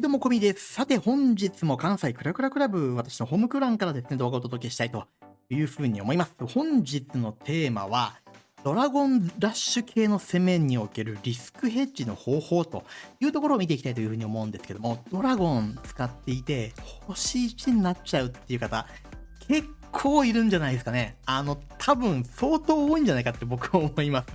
どうも、こみです。さて、本日も関西クラクラクラブ、私のホームクランからですね、動画をお届けしたいというふうに思います。本日のテーマは、ドラゴンラッシュ系の攻めにおけるリスクヘッジの方法というところを見ていきたいというふうに思うんですけども、ドラゴン使っていて、星1になっちゃうっていう方、結構いるんじゃないですかね。あの、多分相当多いんじゃないかって僕は思います。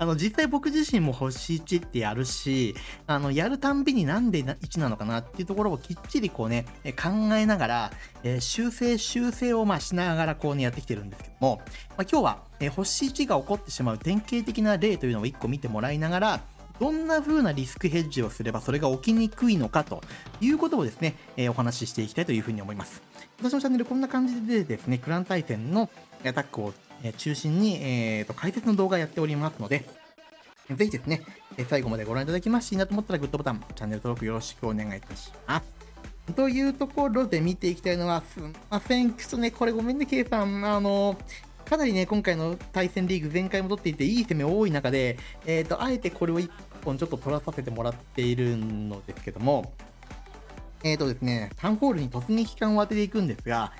あの、実際僕自身も星1ってやるし、あの、やるたんびになんで1なのかなっていうところをきっちりこうね、考えながら、えー、修正修正をまあしながらこうね、やってきてるんですけども、まあ、今日は、えー、星1が起こってしまう典型的な例というのを1個見てもらいながら、どんな風なリスクヘッジをすればそれが起きにくいのかということをですね、えー、お話ししていきたいというふうに思います。私のチャンネルこんな感じでですね、クラン対戦のアタックを中心に、えーと、解説の動画やっておりますので、ぜひですね、最後までご覧いただきましていいなと思ったらグッドボタン、チャンネル登録よろしくお願いいたします。というところで見ていきたいのは、すんません。ちょっとね、これごめんね、K さん。あの、かなりね、今回の対戦リーグ前回も取っていて、いい攻め多い中で、えっ、ー、と、あえてこれを1本ちょっと取らさせてもらっているのですけども、えっ、ー、とですね、タウンホールに突撃感を当てていくんですが、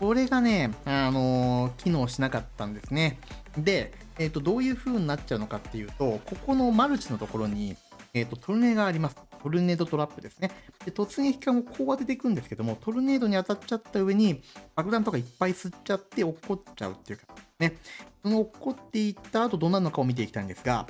これがね、あのー、機能しなかったんですね。で、えっ、ー、と、どういう風になっちゃうのかっていうと、ここのマルチのところに、えっ、と、トルネがあります。トルネードトラップですね。で、突撃艦をこう当てていくんですけども、トルネードに当たっちゃった上に、爆弾とかいっぱい吸っちゃって落っこっちゃうっていうか、ね。その落っこっていった後どうなるのかを見ていきたいんですが、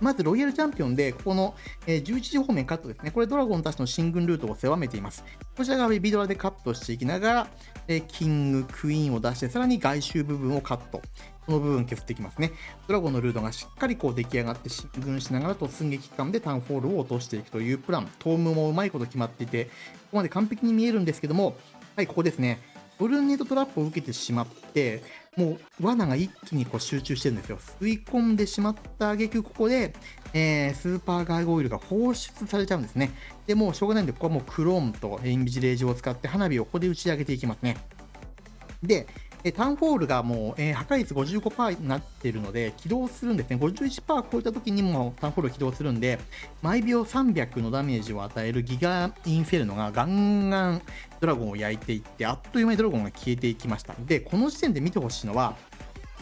まずロイヤルチャンピオンで、ここの、え、11時方面カットですね。これドラゴンたちの進軍ルートを狭めています。こちらがベビドラでカットしていきながら、え、キング、クイーンを出して、さらに外周部分をカット。この部分削っていきますね。ドラゴンのルートがしっかりこう出来上がって進軍しながら突撃艦でタウンホールを落としていくというプラン。トームもうまいこと決まっていて、ここまで完璧に見えるんですけども、はい、ここですね。ブルーネットトラップを受けてしまって、もう罠が一気にこう集中してるんですよ。吸い込んでしまった挙句、ここで、えー、スーパーガーゴイルが放出されちゃうんですね。で、もうしょうがないんで、ここはもうクローンとインビジレージを使って花火をここで打ち上げていきますね。で、えタウンホールがもう、えー、破壊率55%になっているので、起動するんですね。51%超えた時にもタウンホール起動するんで、毎秒300のダメージを与えるギガインフェルノがガンガンドラゴンを焼いていって、あっという間にドラゴンが消えていきました。で、この時点で見てほしいのは、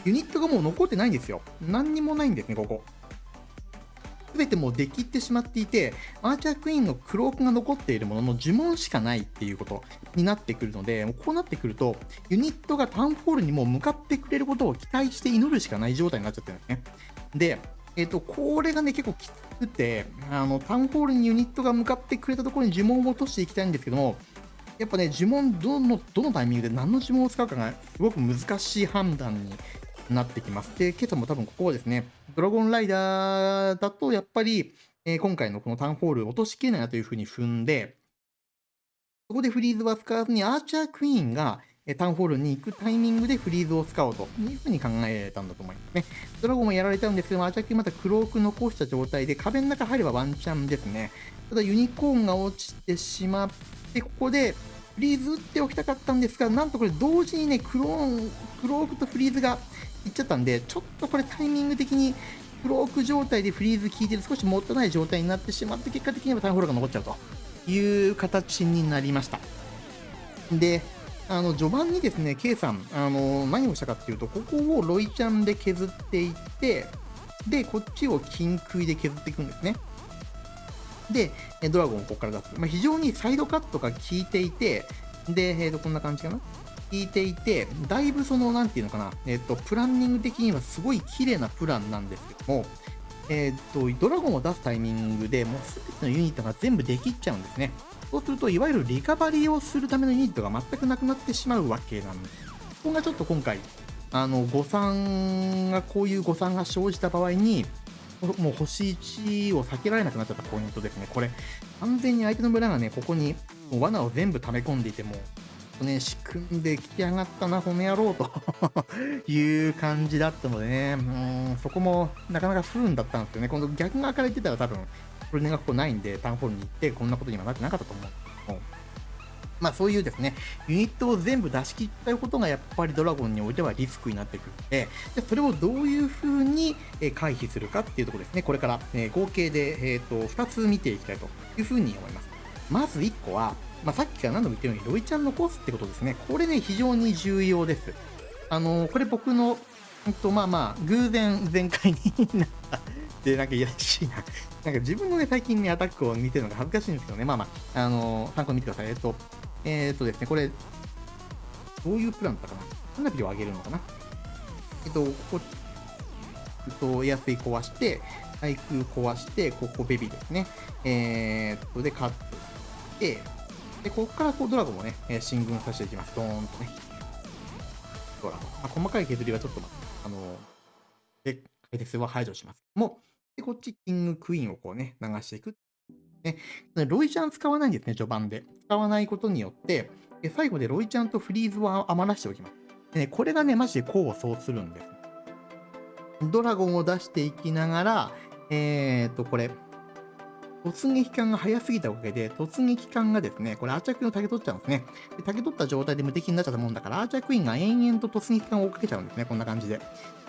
ユニットがもう残ってないんですよ。何にもないんですね、ここ。全てもうできってしまっていて、アーチャークイーンのクロークが残っているものの呪文しかないっていうことになってくるので、こうなってくると、ユニットがタウンフォールにも向かってくれることを期待して祈るしかない状態になっちゃってるんですね。で、えっ、ー、と、これがね、結構きつくて、あの、タウンホールにユニットが向かってくれたところに呪文を落としていきたいんですけども、やっぱね、呪文どの、どのタイミングで何の呪文を使うかがすごく難しい判断になってきます。で、今朝も多分ここはですね、ドラゴンライダーだとやっぱり、えー、今回のこのタウンホール落としきれないなというふうに踏んで、そこでフリーズは使わずにアーチャークイーンがえタウンホールに行くタイミングでフリーズを使おうというふうに考えたんだと思いますね。ドラゴンもやられちゃうんですけども、アーチャークイーンまたクローク残した状態で壁の中入ればワンチャンですね。ただユニコーンが落ちてしまって、ここでフリーズ打っておきたかったんですが、なんとこれ同時にね、クローン、クロークとフリーズがいっちゃったんで、ちょっとこれタイミング的にフローク状態でフリーズ効いてる少しもったいない状態になってしまって、結果的にはタイムホールが残っちゃうという形になりました。で、あの序盤にですね、K さん、あの何をしたかっていうと、ここをロイちゃんで削っていって、で、こっちを金杭で削っていくんですね。で、ドラゴンをここから出す。まあ、非常にサイドカットが効いていて、で、えー、とこんな感じかな。聞いていて、だいぶその、なんていうのかな、えっ、と、プランニング的にはすごい綺麗なプランなんですけども、えっ、と、ドラゴンを出すタイミングでもうすべてのユニットが全部できちゃうんですね。そうすると、いわゆるリカバリーをするためのユニットが全くなくなってしまうわけなんです。ここがちょっと今回、あの、誤算が、こういう誤算が生じた場合に、もう星1を避けられなくなっちゃったポイントですね。これ、完全に相手の村がね、ここに罠を全部溜め込んでいても、ね、仕組んできやがったな、この野郎と いう感じだったのでね、うん、そこもなかなか不運だったんですよね。今度逆側から言ってたら多分、これねがここないんで、タウンホールに行って、こんなことにはなってなかったと思うん、まあそういうですね、ユニットを全部出し切ったことがやっぱりドラゴンにおいてはリスクになってくるので、でそれをどういう風に回避するかっていうところですね、これから合計で、えー、と2つ見ていきたいというふうに思います。まず1個は、まあ、さっきから何度も言ったように、ロイちゃん残すってことですね。これね、非常に重要です。あのー、これ僕の、えっと、まあまあ、偶然全開になったで、なんかいやらしいな。なんか自分のね、最近ね、アタックを見てるのが恥ずかしいんですけどね、まあまあ、あのー、参考に見てください。えっと、えー、っとですね、これ、どういうプランだったかな花火を上げるのかなえっと、ここ、えっと、エアスイ壊して、対空壊して、ここベビーですね。えー、っと、で、カットして、で、ここからこうドラゴンをね、進軍させていきます。ドーンとね。ドラゴン。まあ、細かい削りはちょっと、あの、で、解説は排除します。もうで、こっち、キング、クイーンをこうね、流していく。ね、ロイちゃん使わないんですね、序盤で。使わないことによって、最後でロイちゃんとフリーズを余らしておきます。でね、これがね、マジで功を奏するんです。ドラゴンを出していきながら、えー、っと、これ、突撃艦が早すぎたおかげで、突撃艦がですね、これアーチャークイーンを竹取っちゃうんですね。で竹取った状態で無敵になっちゃったもんだから、アーチャークイーンが延々と突撃艦を追っかけちゃうんですね、こんな感じで。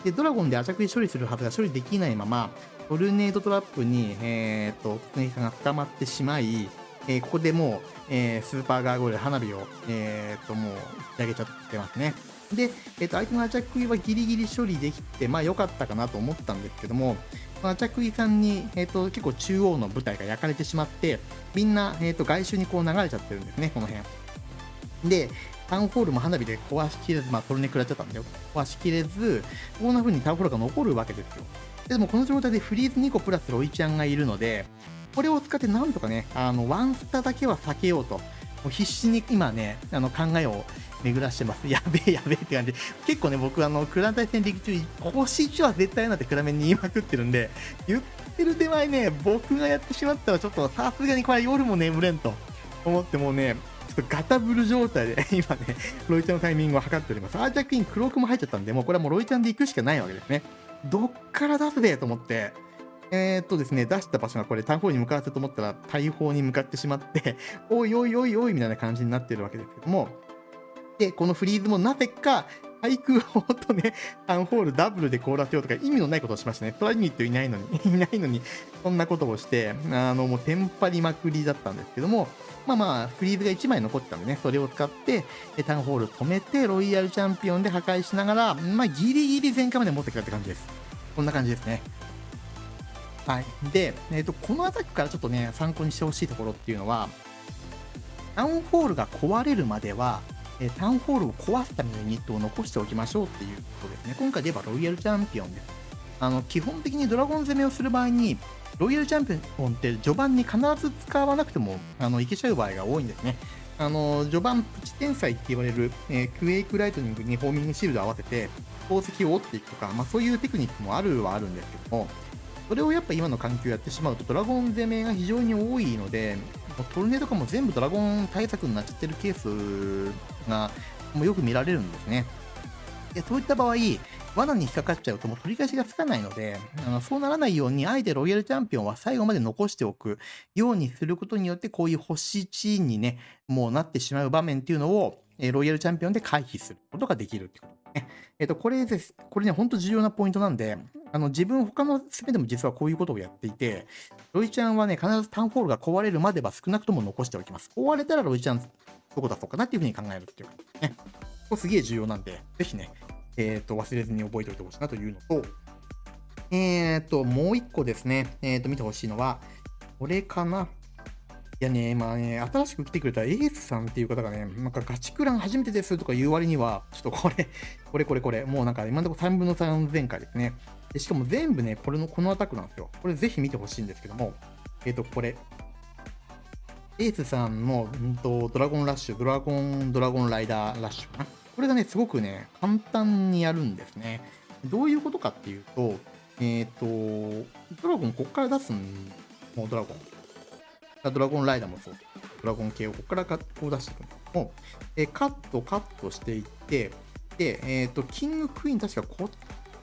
で、ドラゴンでアーチャークイーン処理するはずが処理できないまま、トルネードトラップに、えー、っと、突撃艦が捕まってしまい、えー、ここでもう、えー、スーパーガーゴール花火を、えー、っと、もう、打ち上げちゃってますね。で、えっと、相手のアーチャクイーンはギリギリ処理できて、まあ良かったかなと思ったんですけども、アチャクイさんに、えっと、結構中央の舞台が焼かれてしまって、みんな、えっと、外周にこう流れちゃってるんですね、この辺。で、タウンホールも花火で壊しきれず、まあ、トルネ食らっちゃったんだよ。壊しきれず、こんな風にタウンホールが残るわけですよ。でもこの状態でフリーズ2個プラスロイちゃんがいるので、これを使ってなんとかね、あの、ワンスタだけは避けようと。もう必死に今ね、あの考えを巡らしてます。やべえやべえって感じ。結構ね、僕、あの、クラン対戦陸中、星1は絶対なって暗めに言いまくってるんで、言ってる手前ね、僕がやってしまったら、ちょっとさすがにこれ夜も眠れんと思ってもうね、ちょっとガタブル状態で 今ね、ロイちゃんのタイミングを測っております。アーチャークイーン、クロークも入っちゃったんで、もうこれはもうロイちゃんで行くしかないわけですね。どっから出すべと思って、えー、っとですね、出した場所がこれ、タウンホールに向かわせと思ったら、大砲に向かってしまって おいおいおいおいみたいな感じになってるわけですけども、で、このフリーズもなぜか、対空砲とね、タウンホールダブルで凍らせようとか意味のないことをしましたね。トライニットいないのに、いないのに、そんなことをして、あの、もうテンパりまくりだったんですけども、まあまあ、フリーズが1枚残ってたんでね、それを使って、タウンホール止めて、ロイヤルチャンピオンで破壊しながら、まあ、ギリギリ前回まで持ってきたって感じです。こんな感じですね。はい。で、えっ、ー、と、このアタックからちょっとね、参考にしてほしいところっていうのは、タウンホールが壊れるまでは、えタウンホールを壊すためのユニットを残しておきましょうっていうことですね。今回で言えばロイヤルチャンピオンです。あの、基本的にドラゴン攻めをする場合に、ロイヤルチャンピオンって序盤に必ず使わなくても、あの、いけちゃう場合が多いんですね。あの、序盤、プチ天才って言われる、えー、クエイクライトニングにホーミングシールドを合わせて、宝石を折っていくとか、まあそういうテクニックもあるはあるんですけども、それをやっぱ今の環境やってしまうと、ドラゴン攻めが非常に多いので、トルネとかも全部ドラゴン対策になっちゃってるケースがもうよく見られるんですね。でそういった場合、罠に引っかかっちゃうともう取り返しがつかないので、あのそうならないように、あえてロイヤルチャンピオンは最後まで残しておくようにすることによって、こういう星チーンにね、もうなってしまう場面っていうのを、ロイヤルチャンピオンで回避することができるってこと。えっ、と、これです。これね、ほんと重要なポイントなんで、あの、自分、他の攻めでも実はこういうことをやっていて、ロイちゃんはね、必ずタウンホールが壊れるまでは少なくとも残しておきます。壊れたらロイちゃん、どこ出そうかなっていうふうに考えるっていうかね。これすげえ重要なんで、ぜひね、えっ、ー、と、忘れずに覚えておいてほしいなというのと、えっ、ー、と、もう一個ですね、えっ、ー、と、見てほしいのは、これかな。いやね、まあね、新しく来てくれたエースさんっていう方がね、なんかガチクラン初めてですとか言う割には、ちょっとこれ、これこれこれ、もうなんか今のところ3分の3前回ですね。でしかも全部ね、これの、このアタックなんですよ。これぜひ見てほしいんですけども、えっ、ー、と、これ、エースさんの、んと、ドラゴンラッシュ、ドラゴン、ドラゴンライダーラッシュかな。これがね、すごくね、簡単にやるんですね。どういうことかっていうと、えっ、ー、と、ドラゴンこっから出すん、もうドラゴン。ドラゴンライダーもそう。ドラゴン系をここからこう出していくんですけども、えカット、カットしていって、で、えっ、ー、と、キングクイーン確かこっち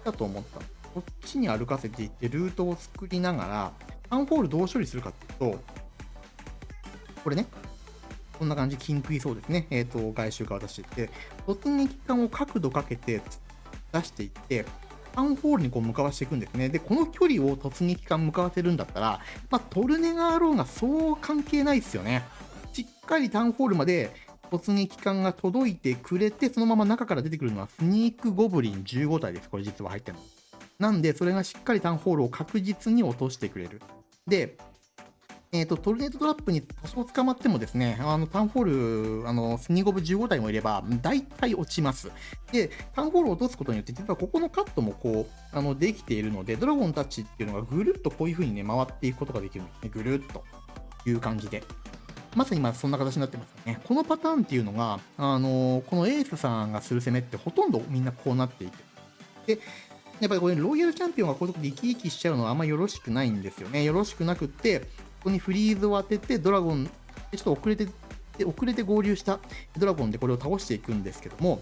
だと思った。こっちに歩かせていって、ルートを作りながら、タウンホールどう処理するかっていうと、これね、こんな感じ、キンクいそうですね。えっ、ー、と、外周から出していって、突撃艦を角度かけて出していって、タウンホールにこう向かわしていくんですね。で、この距離を突撃艦向かわせるんだったら、まあ、トルネガーローがそう関係ないですよね。しっかりタウンホールまで突撃艦が届いてくれて、そのまま中から出てくるのはスニークゴブリン15体です。これ実は入ってるの。なんで、それがしっかりタウンホールを確実に落としてくれる。で、えーと、トルネートトラップに多少捕まってもですね、あのタウンホール、あのスニーゴブ15体もいれば、大体落ちます。で、タウンホールを落とすことによって、実はここのカットもこう、あのできているので、ドラゴンたちっていうのがぐるっとこういう風にね、回っていくことができるんですね。ぐるっという感じで。まさに今そんな形になってますよね。このパターンっていうのが、あのこのエースさんがする攻めってほとんどみんなこうなっていて。で、やっぱりこれ、ロイヤルチャンピオンがこういうとこで生き生きしちゃうのはあんまよろしくないんですよね。よろしくなくって、ここにフリーズを当てて、ドラゴン、ちょっと遅れて、遅れて合流したドラゴンでこれを倒していくんですけども、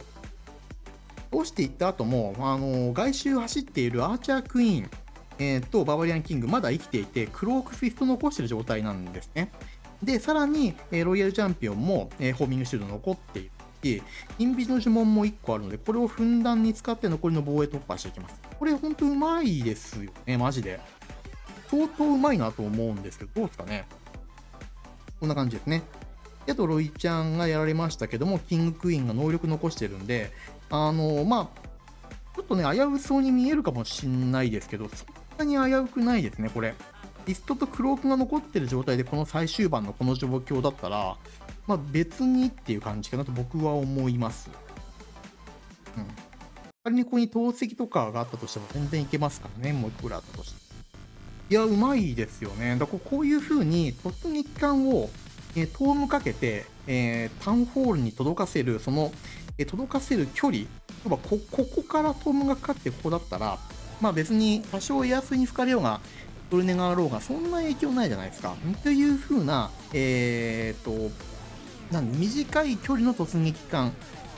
倒していった後も、あの外周走っているアーチャークイーン、えー、とババリアンキング、まだ生きていて、クロークフィスト残してる状態なんですね。で、さらに、えー、ロイヤルチャンピオンも、えー、ホーミングシールド残っているし、インビジの呪文も1個あるので、これをふんだんに使って残りの防衛突破していきます。これほんとうまいですよね、マジで。相当うまいなと思うんですけど、どうですかね？こんな感じですね。であと、ロイちゃんがやられましたけども、キングクイーンが能力残してるんで、あのまあ、ちょっとね、危うそうに見えるかもしんないですけど、そんなに危うくないですね、これ。リストとクロークが残ってる状態でこの最終盤のこの状況だったら、まあ、別にっていう感じかなと僕は思います。うん。仮にここに透析とかがあったとしても全然いけますからね、もういくらあったとしても。いや、うまいですよね。だからこういう風に突撃艦を、えー、トームかけて、えー、タウンホールに届かせる、その、えー、届かせる距離、例えばこここからトームがかかってここだったら、まあ別に多少エアスに吹かれようが、トルネガーローがそんな影響ないじゃないですか。という風な、えー、と、なん短い距離の突撃艦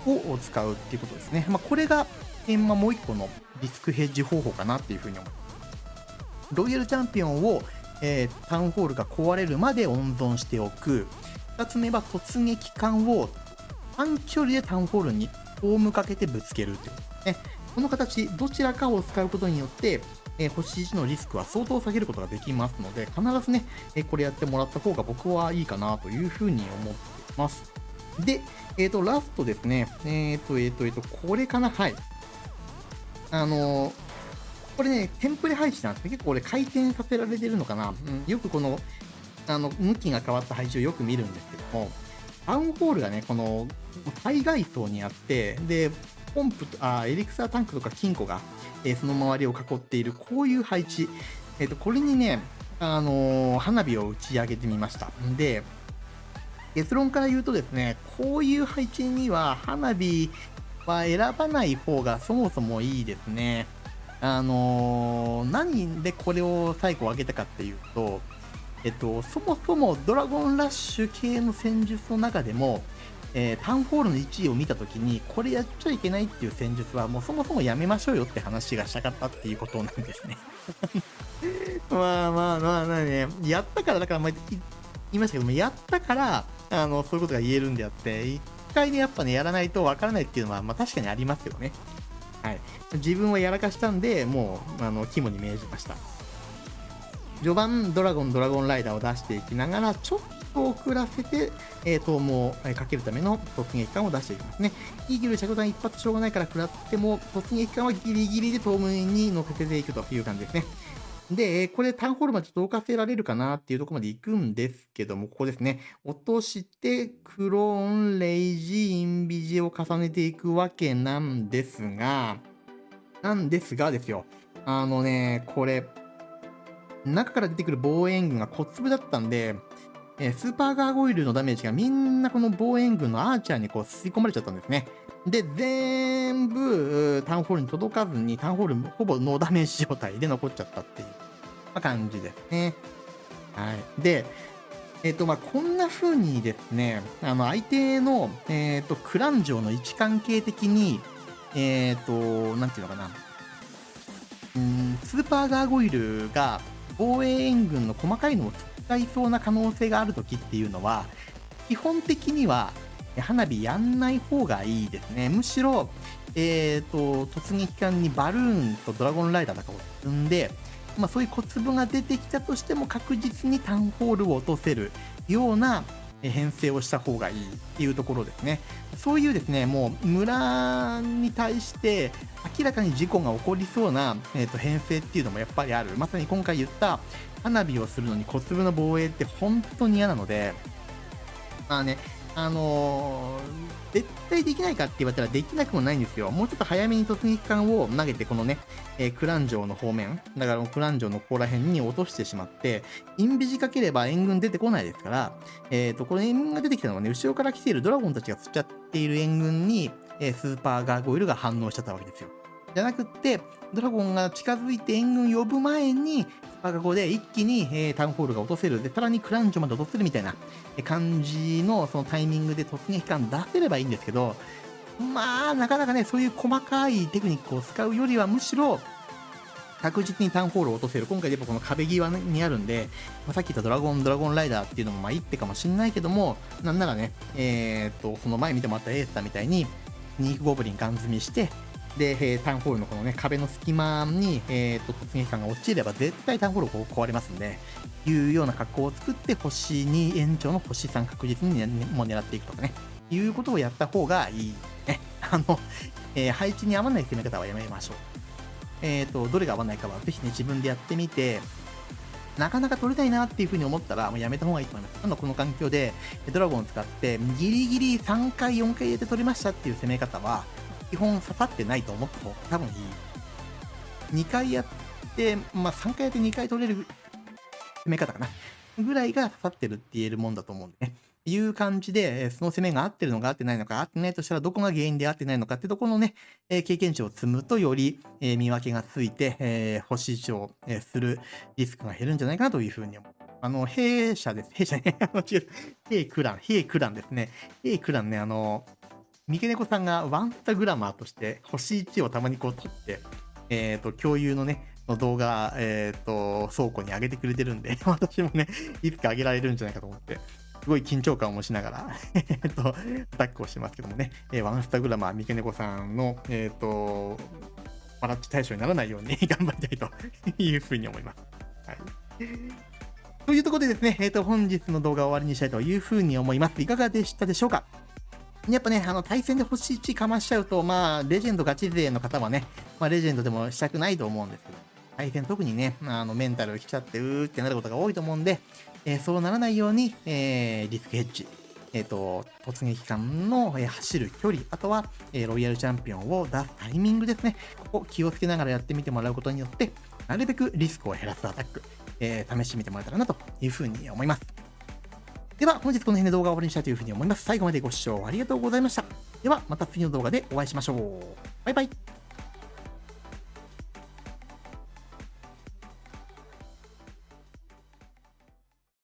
を使うっていうことですね。まあ、これが、えー、まあ、もう一個のリスクヘッジ方法かなっていうふうに思います。ロイヤルチャンピオンを、えー、タウンホールが壊れるまで温存しておく。2つ目は突撃艦を短距離でタウンホールにホームかけてぶつけるってことですね。この形、どちらかを使うことによって、えー、星1のリスクは相当下げることができますので、必ずね、えー、これやってもらった方が僕はいいかなというふうに思っています。で、えっ、ー、と、ラストですね。えっ、と、えっ、と、えっ、と、これかなはい。あのこれね、テンプレ配置なんですね。結構これ回転させられてるのかな。うん、よくこの、あの、向きが変わった配置をよく見るんですけども、タウンホールがね、この、海外層にあって、で、ポンプと、あ、エリクサータンクとか金庫が、えその周りを囲っている、こういう配置。えっ、と、これにね、あの花火を打ち上げてみました。で、結論から言うとですね、こういう配置には花火は選ばない方がそもそもいいですね。あのー、何でこれを最後上げたかっていうと、えっと、そもそもドラゴンラッシュ系の戦術の中でも、えー、タウンホールの1位を見たときに、これやっちゃいけないっていう戦術は、もうそもそもやめましょうよって話がしたかったっていうことなんですね。まあまあまあ、まあね、やったから、だから、まあ、言いましたけども、やったから、あの、そういうことが言えるんであって、一回ね、やっぱね、やらないとわからないっていうのは、まあ確かにありますけどね。はい。自分はやらかしたんで、もう、あの、肝に銘じました。序盤、ドラゴン、ドラゴンライダーを出していきながら、ちょっと遅らせて、えー、投網をかけるための突撃艦を出していきますね。イーグル着弾一発しょうがないから食らっても、突撃艦はギリギリでトームに乗せていくという感じですね。で、これタウンホールまで届かせられるかなっていうとこまで行くんですけども、ここですね。落として、クローン、レイジ、インビジを重ねていくわけなんですが、なんですがですよ。あのね、これ、中から出てくる防衛軍が小粒だったんで、えスーパーガーゴイルのダメージがみんなこの防衛軍のアーチャーにこう吸い込まれちゃったんですね。で、全部、タウンホールに届かずに、タウンホールほぼノーダメージ状態で残っちゃったっていう、まあ、感じですね。はい。で、えっ、ー、と、まあ、こんな風にですね、あの、相手の、えっ、ー、と、クラン城の位置関係的に、えっ、ー、と、なんていうのかな、うん、スーパーガーゴイルが防衛援軍の細かいのを使いそうな可能性があるときっていうのは、基本的には花火やんない方がいいですね。むしろ、えーと、突撃艦にバルーンとドラゴンライダーとかを積んで、まあ、そういう小粒が出てきたとしても確実にタウンホールを落とせるような編成をした方がいいっていうところですね。そういうですね、もう村に対して明らかに事故が起こりそうな、えー、と編成っていうのもやっぱりある。まさに今回言った花火をするのに小粒の防衛って本当に嫌なので、まあね、あのー、絶対できないかって言われたらできなくもないんですよ。もうちょっと早めに突撃艦を投げて、このね、えー、クラン城の方面、だからクラン城のここら辺に落としてしまって、インビジかければ援軍出てこないですから、えっ、ー、と、この援軍が出てきたのはね、後ろから来ているドラゴンたちが釣っちゃっている援軍に、えスーパーガーゴイルが反応しちゃったわけですよ。じゃなくって、ドラゴンが近づいて援軍呼ぶ前に、スパガゴで一気に、えー、タウンホールが落とせる。で、さらにクランジョまで落とせるみたいな感じのそのタイミングで突撃感出せればいいんですけど、まあ、なかなかね、そういう細かいテクニックを使うよりは、むしろ、確実にタウンホールを落とせる。今回でもこの壁際にあるんで、まあ、さっき言ったドラゴン、ドラゴンライダーっていうのもまあいいってかもしんないけども、なんならね、えー、っと、その前見てもらったエースターみたいに、ニークゴブリンガン積みして、で、えー、タウンホールのこのね、壁の隙間に、えー、と、突撃艦が落ちれば絶対タウンホール壊れますんで、いうような格好を作って、星2延長の星3確実に、ね、もう狙っていくとかね、いうことをやった方がいいね。あの、えー、配置に合わない攻め方はやめましょう。えっ、ー、と、どれが合わないかはぜひね、自分でやってみて、なかなか取れないなっていう風に思ったら、もうやめた方がいいと思います。今のこの環境で、ドラゴンを使って、ギリギリ3回、4回入れて取りましたっていう攻め方は、基本刺さってないと思った方が多分いい。2回やって、まあ3回やって2回取れる攻め方かな。ぐらいが刺さってるって言えるもんだと思うんでね。いう感じで、その攻めが合ってるのか合ってないのか、合ってないとしたらどこが原因で合ってないのかってとこのね、え経験値を積むとより、え見分けがついて、え星1を、えするリスクが減るんじゃないかなというふうに思う。あの、弊社です。弊社ね。違う。弊クラン。弊クランですね。弊クランね、あの、三毛猫さんがワンスタグラマーとして星1をたまにこう撮って、えっ、ー、と、共有のね、の動画、えっ、ー、と、倉庫に上げてくれてるんで、私もね、いつか上げられるんじゃないかと思って、すごい緊張感を持ちながら えっと、アタックをしてますけどもね、えー、ワンスタグラマー三毛猫さんの、えっ、ー、と、バラッチ対象にならないように 頑張りたいというふうに思います。はい。というところでですね、えっ、ー、と、本日の動画を終わりにしたいというふうに思います。いかがでしたでしょうか？やっぱね、あの、対戦で星1かましちゃうと、まあ、レジェンドガチ勢の方はね、まあ、レジェンドでもしたくないと思うんですけど、対戦特にね、あの、メンタル来ちゃって、うーってなることが多いと思うんで、えー、そうならないように、えー、リスクヘッジ、えっ、ー、と、突撃艦の、えー、走る距離、あとは、えー、ロイヤルチャンピオンを出すタイミングですね。ここ気をつけながらやってみてもらうことによって、なるべくリスクを減らすアタック、えー、試してみてもらえたらなというふうに思います。では、本日この辺で動画を終わりにしたいというふうに思います。最後までご視聴ありがとうございました。では、また次の動画でお会いしましょう。バイバイ。